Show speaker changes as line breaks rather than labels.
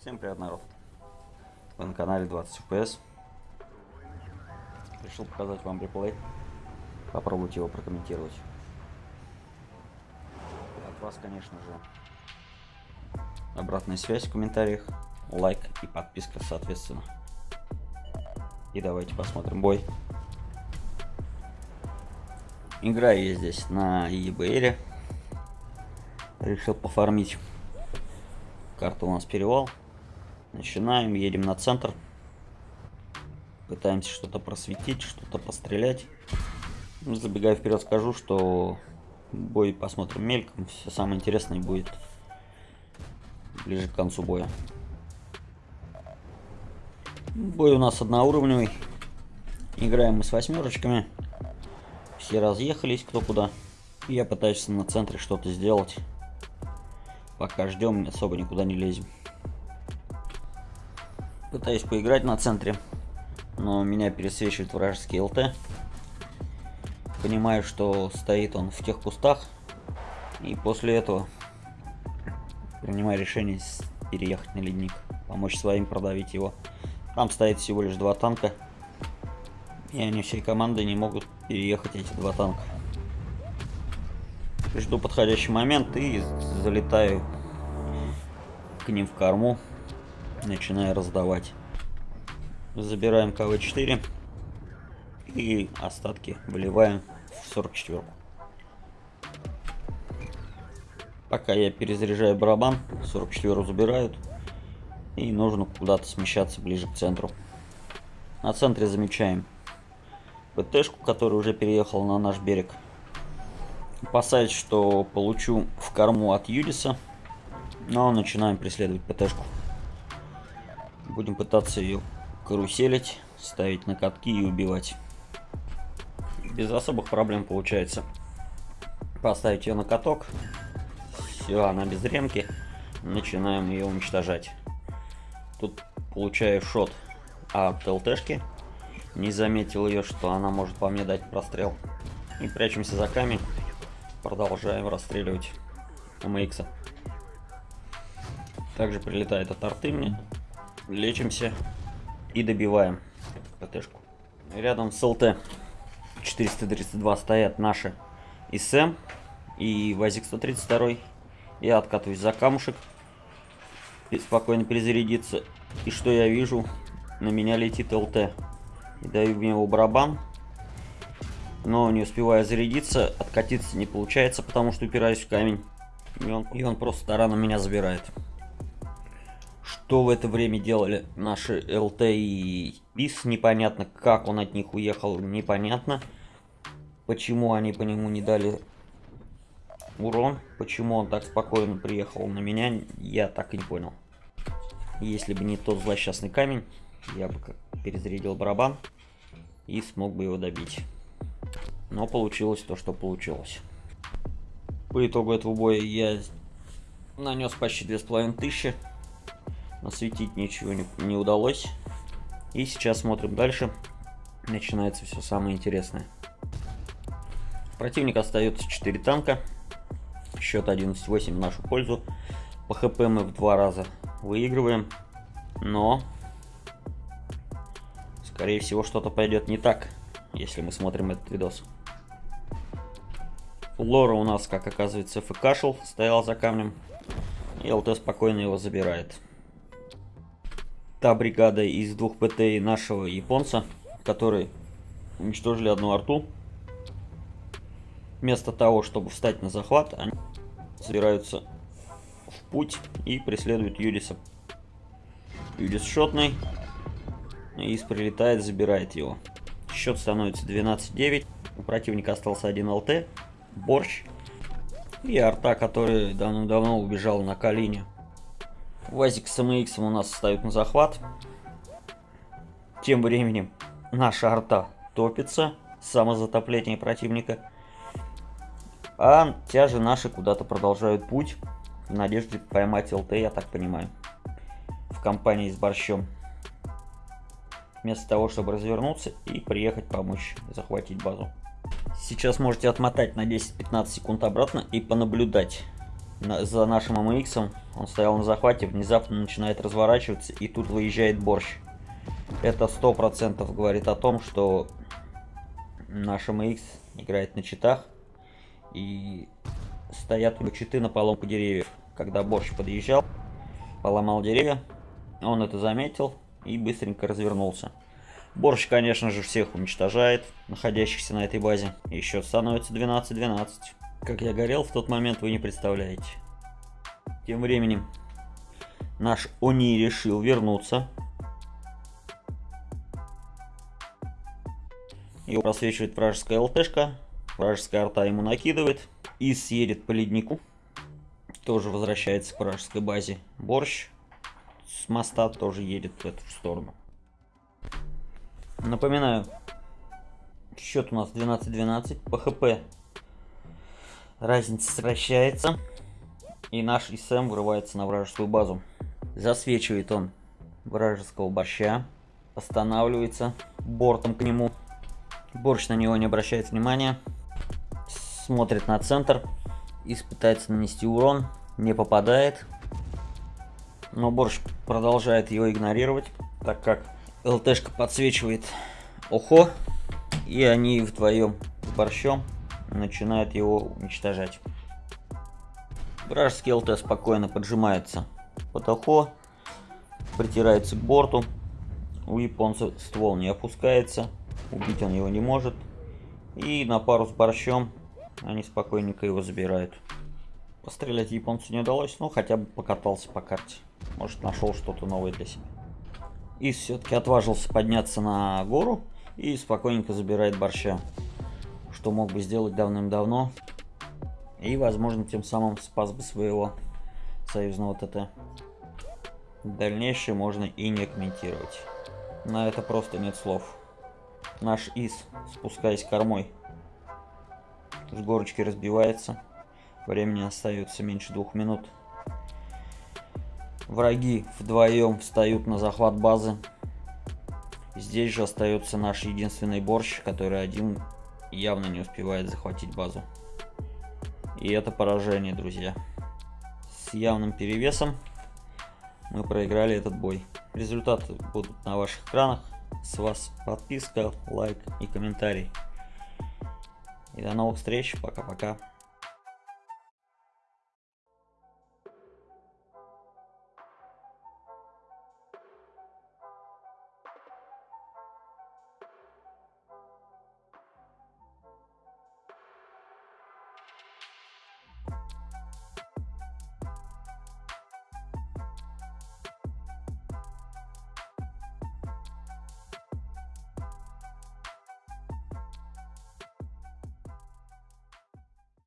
Всем привет, народ. Вы на канале 20 FPS. Решил показать вам реплей. Попробуйте его прокомментировать. От вас, конечно же, обратная связь в комментариях, лайк и подписка соответственно. И давайте посмотрим бой. Играю я здесь на eBay. Решил пофармить. Карта у нас перевал. Начинаем, едем на центр. Пытаемся что-то просветить, что-то пострелять. Ну, забегая вперед, скажу, что бой посмотрим мельком. Все самое интересное будет ближе к концу боя. Бой у нас одноуровневый. Играем мы с восьмерочками. Все разъехались кто куда. Я пытаюсь на центре что-то сделать. Пока ждем, особо никуда не лезем. Пытаюсь поиграть на центре, но меня пересвечивает вражеский ЛТ. Понимаю, что стоит он в тех кустах. И после этого принимаю решение переехать на ледник. Помочь своим продавить его. Там стоит всего лишь два танка. И они всей командой не могут переехать эти два танка. Жду подходящий момент и залетаю к ним в корму. Начинаю раздавать. Забираем КВ-4 и остатки выливаем в 44 -ку. Пока я перезаряжаю барабан, 44 забирают. И нужно куда-то смещаться ближе к центру. На центре замечаем ПТшку, которая уже переехала на наш берег. Опасаюсь, что получу в корму от Юдиса. Но начинаем преследовать ПТшку. Будем пытаться ее каруселить, ставить на катки и убивать. Без особых проблем получается. Поставить ее на каток. Все, она без ремки. Начинаем ее уничтожать. Тут получаю шот от ЛТшки. Не заметил ее, что она может по мне дать прострел. И прячемся за камень. Продолжаем расстреливать МХ. Также прилетает от арты мне. Лечимся и добиваем ПТшку. Рядом с ЛТ 432 стоят наши ИСМ и ВАЗик 132. Я откатываюсь за камушек. И спокойно перезарядиться. И что я вижу? На меня летит ЛТ. И даю в него барабан. Но не успевая зарядиться, откатиться не получается, потому что упираюсь в камень. И он, и он просто тараном меня забирает. Что в это время делали наши ЛТ и БИС, непонятно. Как он от них уехал, непонятно. Почему они по нему не дали урон, почему он так спокойно приехал на меня, я так и не понял. Если бы не тот злосчастный камень, я бы перезарядил барабан и смог бы его добить. Но получилось то, что получилось. По итогу этого боя я нанес почти 2500. Осветить ничего не, не удалось. И сейчас смотрим дальше. Начинается все самое интересное. Противник остается 4 танка. Счет 11-8 в нашу пользу. По хп мы в два раза выигрываем. Но, скорее всего, что-то пойдет не так, если мы смотрим этот видос. Лора у нас, как оказывается, ФКшил, стоял за камнем. И ЛТ спокойно его забирает. Та бригада из двух ПТ нашего японца, которые уничтожили одну арту. Вместо того, чтобы встать на захват, они собираются в путь и преследуют Юдиса. Юдис шотный. Ис прилетает, забирает его. Счет становится 12-9. У противника остался один ЛТ борщ и арта, который давно-давно убежал на Калине. Вазик с МХ у нас ставят на захват. Тем временем наша арта топится. Самозатопление противника. А тяжи наши куда-то продолжают путь. В надежде поймать ЛТ, я так понимаю. В компании с борщом. Вместо того, чтобы развернуться и приехать помочь захватить базу. Сейчас можете отмотать на 10-15 секунд обратно и понаблюдать, на, за нашим MX. Он стоял на захвате, внезапно начинает разворачиваться, и тут выезжает борщ. Это сто процентов говорит о том, что наш MX играет на читах, и стоят у него читы на поломку деревьев. Когда борщ подъезжал, поломал деревья, он это заметил и быстренько развернулся. Борщ, конечно же, всех уничтожает, находящихся на этой базе. Счет становится 12-12. Как я горел в тот момент, вы не представляете. Тем временем наш Они решил вернуться. Его просвечивает вражеская ЛТшка. Вражеская арта ему накидывает. И съедет по леднику. Тоже возвращается к вражеской базе. Борщ с моста тоже едет в эту сторону. Напоминаю, счет у нас 12-12. По ХП разница сокращается. И наш ИСМ врывается на вражескую базу. Засвечивает он вражеского борща. Останавливается бортом к нему. Борщ на него не обращает внимания. Смотрит на центр. И пытается нанести урон. Не попадает. Но борщ продолжает его игнорировать, так как ЛТшка подсвечивает ОХО, и они вдвоем с борщом начинают его уничтожать. Вражеский ЛТ спокойно поджимается под ОХО, притирается к борту, у японца ствол не опускается, убить он его не может, и на пару с борщом они спокойненько его забирают. Пострелять японцу не удалось, но хотя бы покатался по карте. Может нашел что-то новое для себя. И все-таки отважился подняться на гору и спокойненько забирает борща. Что мог бы сделать давным-давно. И, возможно, тем самым спас бы своего союзного ТТ. Дальнейшее можно и не комментировать. На это просто нет слов. Наш ИС, спускаясь кормой, с горочки разбивается. Времени остается меньше двух минут. Враги вдвоем встают на захват базы. Здесь же остается наш единственный борщ, который один явно не успевает захватить базу. И это поражение, друзья. С явным перевесом мы проиграли этот бой. Результаты будут на ваших экранах. С вас подписка, лайк и комментарий. И до новых встреч. Пока-пока.